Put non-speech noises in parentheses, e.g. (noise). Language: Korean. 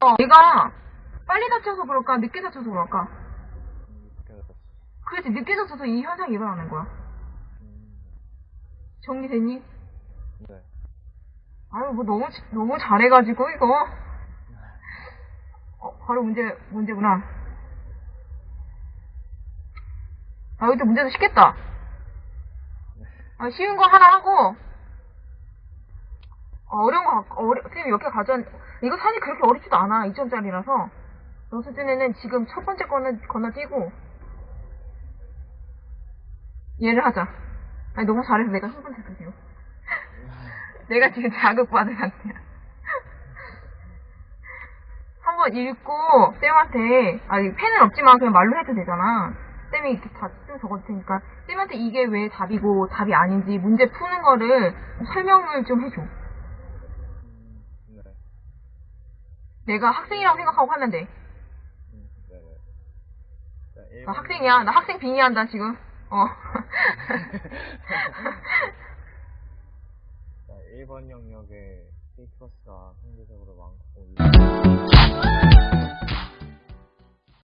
어, 얘가 빨리 다쳐서 그럴까, 늦게 다쳐서 그럴까? 그렇지, 늦게 다쳐서 이 현상이 일어나는 거야. 음, 정리됐니? 네. 아유, 뭐 너무, 지- 너무 잘해가지고, 이거. 어, 바로 문제, 문제구나. 아, 이것도 문제도 쉽겠다. 아, 쉬운 거 하나 하고, 어, 어려운 거, 갖고- 어려, 몇개 가져왔, 이거 사실 그렇게 어렵지도 않아. 2점짜리라서. 너 수준에는 지금 첫 번째 거는 건너뛰고, 얘를 하자. 아니, 너무 잘해서 내가 흥분했어, 지금. (laughs) 내가 지금 자극받은 상태야. (laughs) 한번 읽고, 쌤한테, 아니, 펜은 없지만 그냥 말로 해도 되잖아. 쌤이 이렇게 다 쓰면 적어도 테니까, 쌤한테 이게 왜 답이고 답이 아닌지 문제 푸는 거를 설명을 좀 해줘. 음, 네. 내가 학생이라고 생각하고 하면 돼. 나 1번 학생이야. 나 학생 빙의한다, 지금. 어. (laughs) (laughs) 자, 1번 영역에 K플러스가 상대적으로 많고